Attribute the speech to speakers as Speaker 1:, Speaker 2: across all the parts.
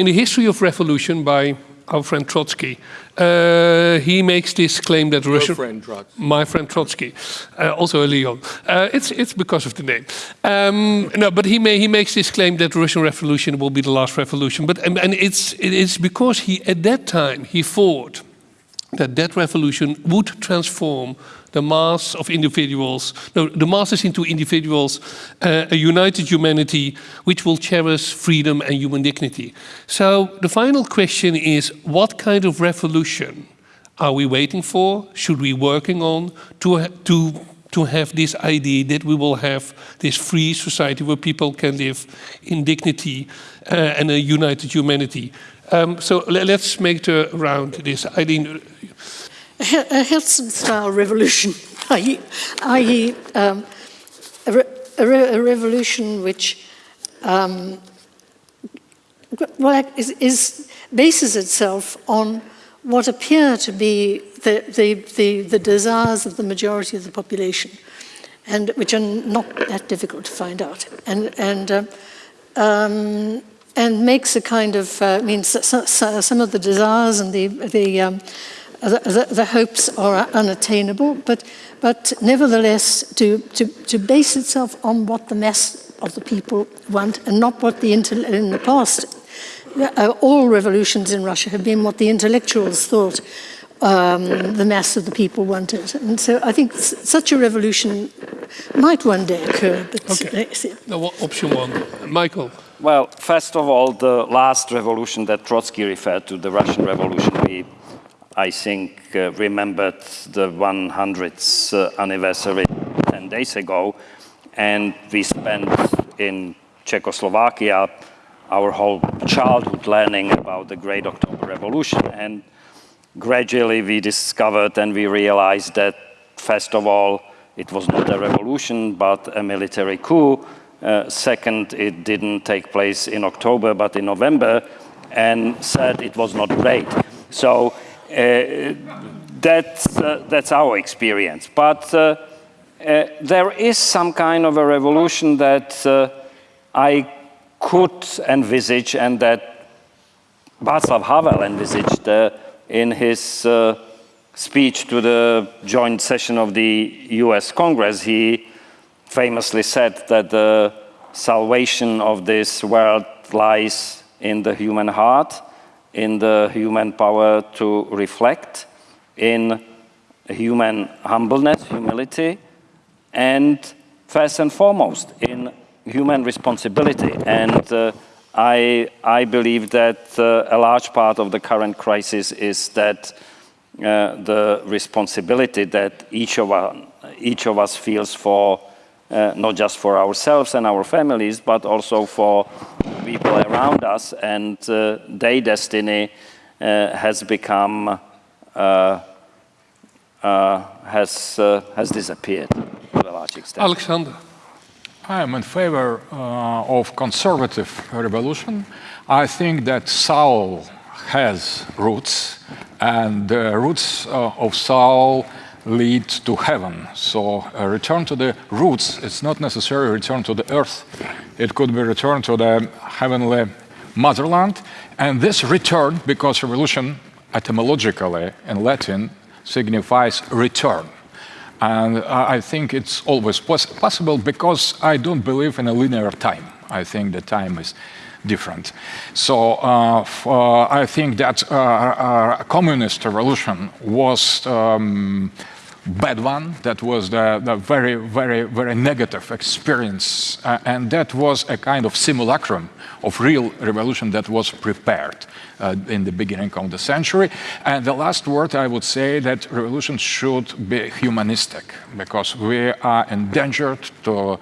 Speaker 1: in the history of revolution by our friend Trotsky. Uh, he makes this claim that
Speaker 2: Your
Speaker 1: Russia,
Speaker 2: friend Trotsky.
Speaker 1: my friend Trotsky, uh, also a Leon. Uh, it's it's because of the name. Um, no, but he may, he makes this claim that the Russian Revolution will be the last revolution. But and, and it's it is because he at that time he thought that that revolution would transform the mass of individuals, no, the masses into individuals, uh, a united humanity which will cherish freedom and human dignity. So the final question is, what kind of revolution are we waiting for? Should we working on to, to, to have this idea that we will have this free society where people can live in dignity uh, and a united humanity? Um, so let's make the round this. Eileen,
Speaker 3: a Helsinki-style revolution, i.e. Um, a, re a, re a, revolution which um, well, is, is, bases itself on what appear to be the, the, the, the, desires of the majority of the population, and which are not that difficult to find out. And, and, uh, um, and makes a kind of, uh, I mean, so, so, some of the desires and the, the um, the, the, hopes are unattainable, but, but nevertheless to, to, to base itself on what the mass of the people want and not what the, in the past, uh, all revolutions in Russia have been what the intellectuals thought um, the mass of the people wanted. And so I think such a revolution might one day occur. But
Speaker 1: okay. no, option one. Michael.
Speaker 4: Well, first of all, the last revolution that Trotsky referred to, the Russian Revolution, we I think, uh, remembered the 100th uh, anniversary 10 days ago. And we spent in Czechoslovakia our whole childhood learning about the Great October Revolution. And gradually we discovered and we realized that, first of all, it was not a revolution, but a military coup. Uh, second, it didn't take place in October, but in November. And third, it was not great. So Uh, that's, uh, that's our experience. But uh, uh, there is some kind of a revolution that uh, I could envisage and that Václav Havel envisaged in his speech to the joint session of the US Congress, he famously said that the salvation of this world lies in the human heart in the human power to reflect, in human humbleness, humility, and first and foremost, in human responsibility. And uh, I, I believe that uh, a large part of the current crisis is that uh, the responsibility that each of, our, each of us feels for uh, not just for ourselves and our families, but also for people around us, and uh, their destiny uh, has become, uh, uh, has, uh, has disappeared to a large extent.
Speaker 1: Alexander.
Speaker 5: I am in favor of conservative revolution. I think that Saul has roots, and the roots of Saul lead to heaven. So a return to the roots, it's not necessarily return to the earth. It could be return to the heavenly motherland. And this return, because revolution etymologically in Latin signifies return. And I think it's always poss possible because I don't believe in a linear time. I think the time is different. So uh, uh, I think that uh, communist revolution was um, bad one. That was the, the very, very, very negative experience. Uh, and that was a kind of simulacrum of real revolution that was prepared uh, in the beginning of the century. And the last word I would say that revolution should be humanistic because we are endangered to,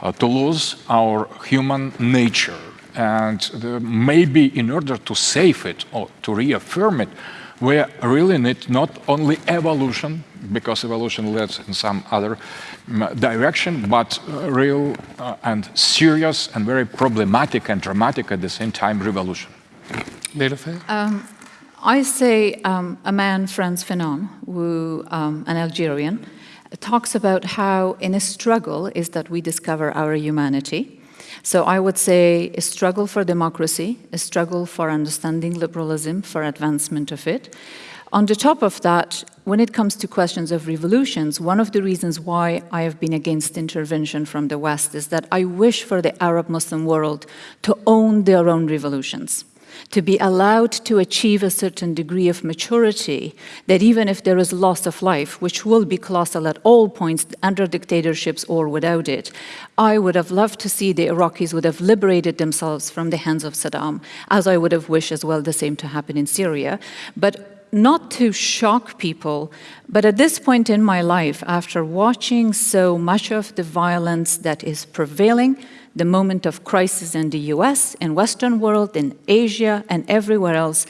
Speaker 5: uh, to lose our human nature. And the, maybe in order to save it or to reaffirm it, we really need not only evolution, because evolution leads in some other mm, direction, but uh, real uh, and serious and very problematic and dramatic at the same time revolution.
Speaker 6: Um, I say um, a man, Frantz Fanon, who, um, an Algerian, talks about how in a struggle is that we discover our humanity So I would say a struggle for democracy, a struggle for understanding liberalism, for advancement of it. On the top of that, when it comes to questions of revolutions, one of the reasons why I have been against intervention from the West is that I wish for the Arab Muslim world to own their own revolutions to be allowed to achieve a certain degree of maturity, that even if there is loss of life, which will be colossal at all points under dictatorships or without it, I would have loved to see the Iraqis would have liberated themselves from the hands of Saddam, as I would have wished as well the same to happen in Syria. But not to shock people, but at this point in my life, after watching so much of the violence that is prevailing, the moment of crisis in the US, in Western world, in Asia, and everywhere else,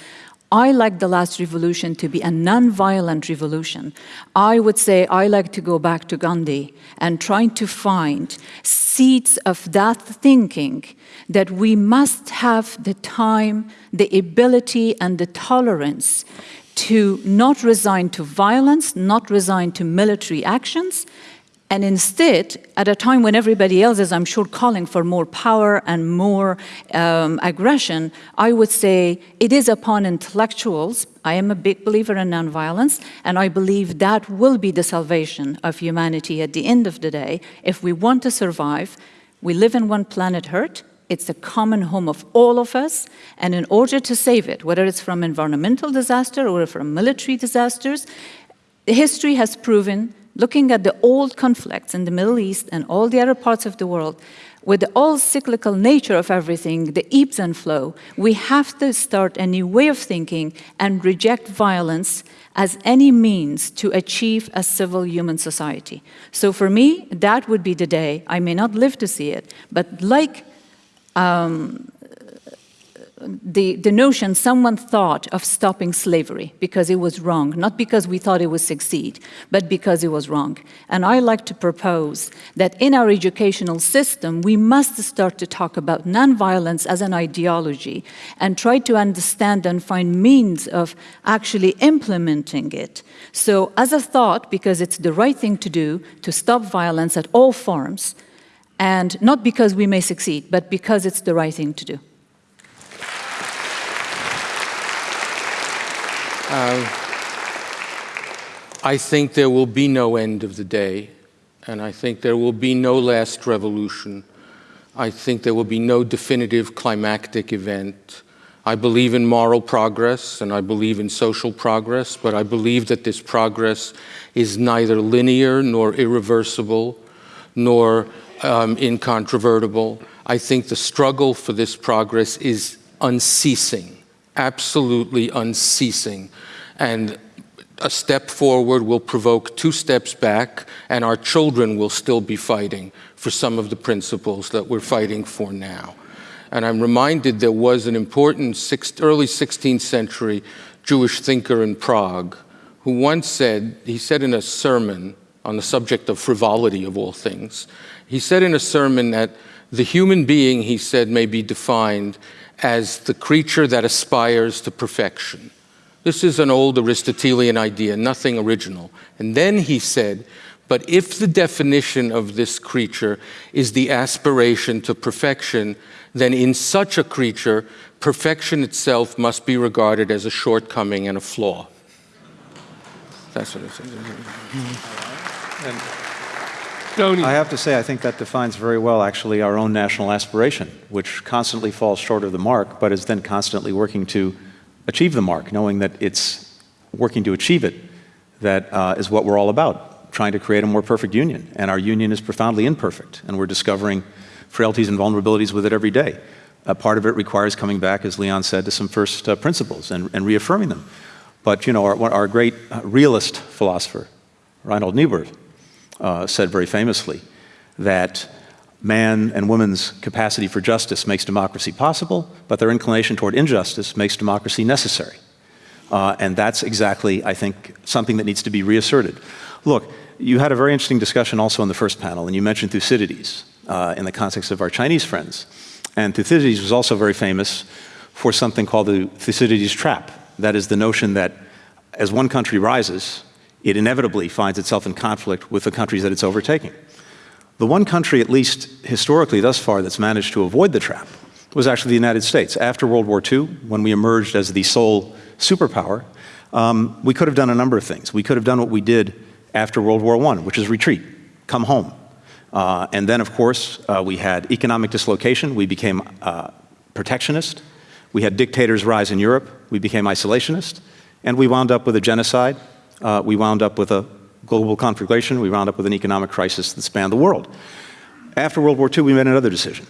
Speaker 6: I like the last revolution to be a non-violent revolution. I would say I like to go back to Gandhi and trying to find seeds of that thinking that we must have the time, the ability, and the tolerance to not resign to violence, not resign to military actions, and instead, at a time when everybody else is, I'm sure, calling for more power and more um, aggression, I would say it is upon intellectuals. I am a big believer in nonviolence, and I believe that will be the salvation of humanity at the end of the day. If we want to survive, we live in one planet Earth, it's the common home of all of us, and in order to save it, whether it's from environmental disaster or from military disasters, history has proven looking at the old conflicts in the Middle East and all the other parts of the world, with the all cyclical nature of everything, the ebbs and flow, we have to start a new way of thinking and reject violence as any means to achieve a civil human society. So for me, that would be the day. I may not live to see it, but like um, the, the notion someone thought of stopping slavery because it was wrong, not because we thought it would succeed, but because it was wrong. And I like to propose that in our educational system, we must start to talk about nonviolence as an ideology and try to understand and find means of actually implementing it. So as a thought, because it's the right thing to do, to stop violence at all forms, and not because we may succeed, but because it's the right thing to do.
Speaker 2: Uh, I think there will be no end of the day, and I think there will be no last revolution. I think there will be no definitive climactic event. I believe in moral progress and I believe in social progress, but I believe that this progress is neither linear nor irreversible nor um, incontrovertible. I think the struggle for this progress is unceasing absolutely unceasing. And a step forward will provoke two steps back, and our children will still be fighting for some of the principles that we're fighting for now. And I'm reminded there was an important six, early 16th century Jewish thinker in Prague who once said, he said in a sermon on the subject of frivolity of all things, he said in a sermon that the human being, he said, may be defined as the creature that aspires to perfection. This is an old Aristotelian idea, nothing original. And then he said, but if the definition of this creature is the aspiration to perfection, then in such a creature, perfection itself must be regarded as a shortcoming and a flaw. That's what it says. Mm-hmm.
Speaker 7: Tony. I have to say, I think that defines very well actually our own national aspiration, which constantly falls short of the mark, but is then constantly working to achieve the mark, knowing that it's working to achieve it that uh, is what we're all about, trying to create a more perfect union. And our union is profoundly imperfect, and we're discovering frailties and vulnerabilities with it every day. Part of it requires coming back, as Leon said, to some first uh, principles and, and, reaffirming them. But, you know, our, our great uh, realist philosopher, Reinhold Niebuhr, uh, said very famously that man and woman's capacity for justice makes democracy possible, but their inclination toward injustice makes democracy necessary. Uh, and that's exactly, I think, something that needs to be reasserted. Look, you had a very interesting discussion also in the first panel, and you mentioned Thucydides uh, in the context of our Chinese friends. And Thucydides was also very famous for something called the Thucydides trap. That is the notion that as one country rises, it inevitably finds itself in conflict with the countries that it's overtaking. The one country, at least historically thus far, that's managed to avoid the trap was actually the United States. After World War II, when we emerged as the sole superpower, um, we could have done a number of things. We could have done what we did after World War I, which is retreat, come home. Uh, and then, of course, uh, we had economic dislocation. We became uh, protectionist. We had dictators rise in Europe. We became isolationist. And we wound up with a genocide. Uh, we wound up with a global conflagration. We wound up with an economic crisis that spanned the world. After World War II, we made another decision.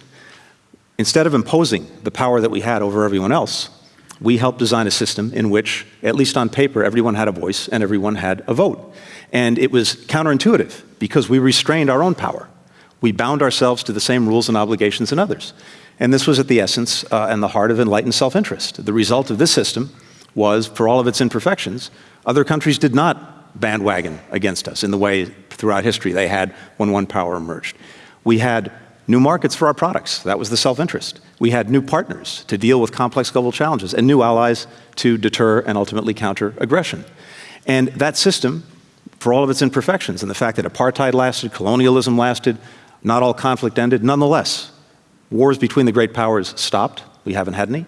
Speaker 7: Instead of imposing the power that we had over everyone else, we helped design a system in which, at least on paper, everyone had a voice and everyone had a vote. And it was counterintuitive because we restrained our own power. We bound ourselves to the same rules and obligations as others. And this was at the essence uh, and the heart of enlightened self-interest. The result of this system was, for all of its imperfections, other countries did not bandwagon against us in the way throughout history they had when one power emerged. We had new markets for our products. That was the self-interest. We had new partners to deal with complex global challenges and new allies to deter and ultimately counter aggression. And that system, for all of its imperfections and the fact that apartheid lasted, colonialism lasted, not all conflict ended, nonetheless, wars between the great powers stopped. We haven't had any.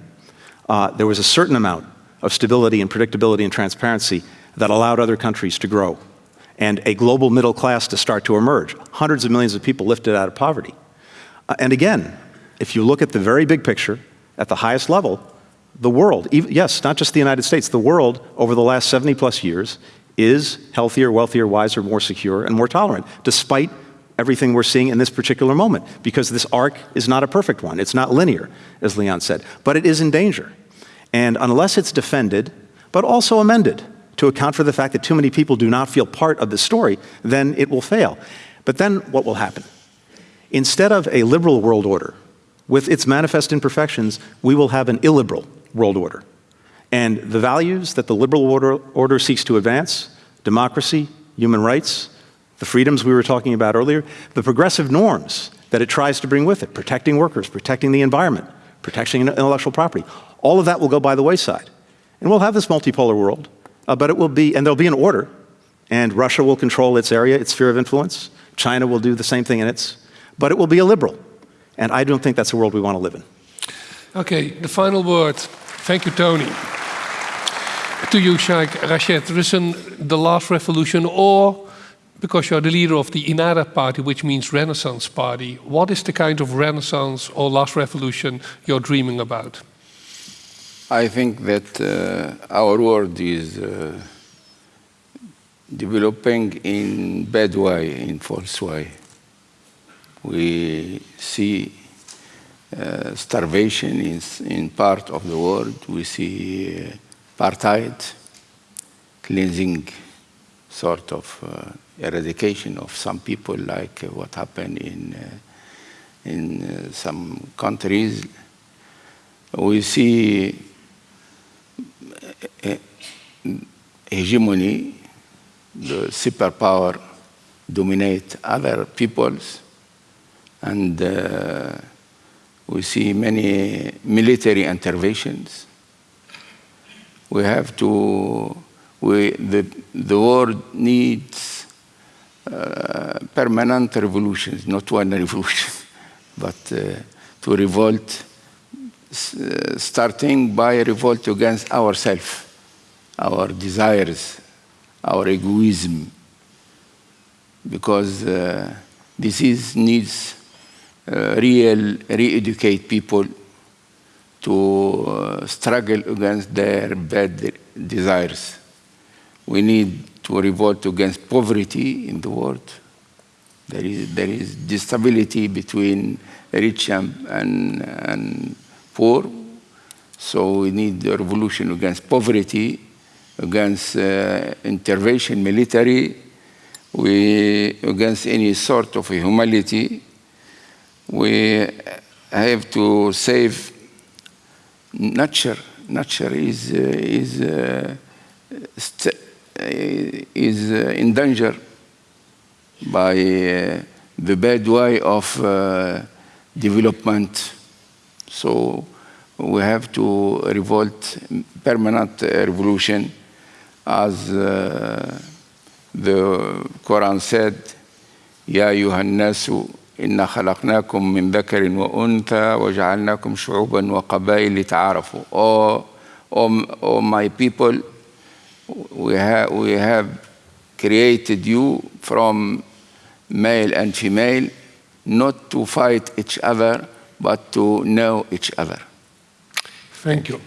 Speaker 7: Uh, there was a certain amount of stability and predictability and transparency that allowed other countries to grow and a global middle class to start to emerge. Hundreds of millions of people lifted out of poverty. Uh, and again, if you look at the very big picture, at the highest level, the world, even, yes, not just the United States, the world over the last 70 plus years is healthier, wealthier, wiser, more secure, and more tolerant, despite everything we're seeing in this particular moment, because this arc is not a perfect one. It's not linear, as Leon said, but it is in danger. And unless it's defended, but also amended to account for the fact that too many people do not feel part of the story, then it will fail. But then what will happen? Instead of a liberal world order, with its manifest imperfections, we will have an illiberal world order. And the values that the liberal order, order seeks to advance, democracy, human rights, the freedoms we were talking about earlier, the progressive norms that it tries to bring with it, protecting workers, protecting the environment, protecting intellectual property, all of that will go by the wayside. And we'll have this multipolar world, uh, but it will be, and there'll be an order, and Russia will control its area, its sphere of influence, China will do the same thing in its but it will be a liberal. And I don't think that's a world we want to live in.
Speaker 1: Okay, the final word. Thank you, Tony. To you, Sheikh Rashid, an, the last revolution, or because you're the leader of the Ennahda party, which means Renaissance party, what is the kind of Renaissance or last revolution you're dreaming about?
Speaker 8: I think that uh, our world is uh, developing in bad way, in false way. We see uh, starvation in, in part of the world. We see uh, apartheid, cleansing sort of uh, eradication of some people like uh, what happened in, in some countries. We see hegemony, the superpower dominate other peoples and uh, we see many military interventions. We have to, we, the, the world needs uh, permanent revolutions, not one revolution, but uh, to revolt, starting by a revolt against ourselves, our desires, our egoism, because uh, disease needs uh, real re-educate people to uh, struggle against their bad desires. We need to revolt against poverty in the world. There is, there is disability between rich and, and, and poor. So we need a revolution against poverty, against uh, intervention military, we, against any sort of humility, we have to save nature. Nature is, uh, is, uh, is uh, in danger by uh, the bad way of uh, development. So we have to revolt permanent revolution as uh, the Quran said, يا أيها الناس إنا خلقناكم من ذكر وأنثى وجعلناكم شعوبا وقبائل لتعارفوا oh, oh, oh my people we have, we have created you from male and female not to fight each other but to know each other
Speaker 1: Thank you.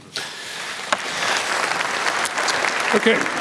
Speaker 1: Okay.